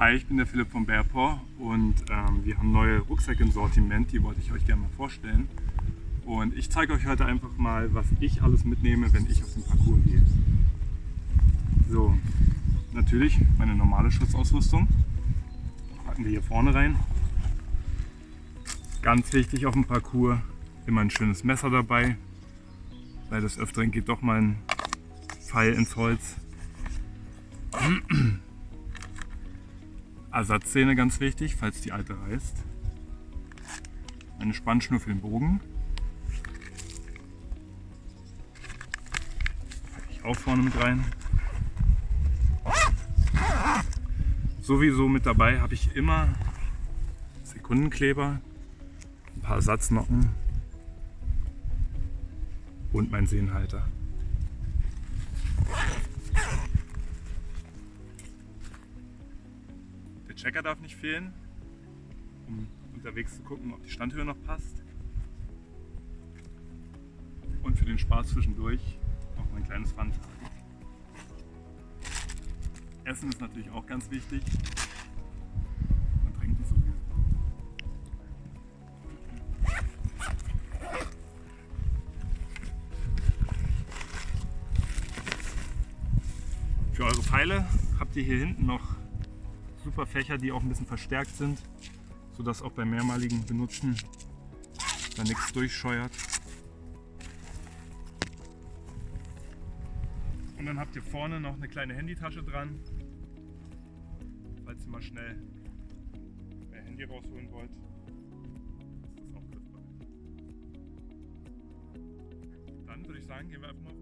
Hi, ich bin der Philipp von Bearpaw und ähm, wir haben neue Rucksäcke im Sortiment, die wollte ich euch gerne mal vorstellen. Und ich zeige euch heute einfach mal, was ich alles mitnehme, wenn ich auf den Parcours gehe. So, natürlich meine normale Schutzausrüstung. Packen wir hier vorne rein. Ganz wichtig auf dem Parcours, immer ein schönes Messer dabei, weil des Öfteren geht doch mal ein Pfeil ins Holz. Ersatzszene ganz wichtig, falls die alte reißt. Eine Spannschnur für den Bogen. Ich auch vorne mit rein. Sowieso mit dabei habe ich immer Sekundenkleber, ein paar Ersatznocken und meinen Sehnhalter. Checker darf nicht fehlen, um unterwegs zu gucken, ob die Standhöhe noch passt. Und für den Spaß zwischendurch auch mein kleines Pfandfach. Essen ist natürlich auch ganz wichtig. Und trinken sowieso. Für eure Pfeile habt ihr hier hinten noch super Fächer, die auch ein bisschen verstärkt sind, sodass auch beim mehrmaligen Benutzen da nichts durchscheuert. Und dann habt ihr vorne noch eine kleine Handytasche dran, falls ihr mal schnell euer Handy rausholen wollt. Ist das auch griffbereit. Dann würde ich sagen, gehen wir einfach mal.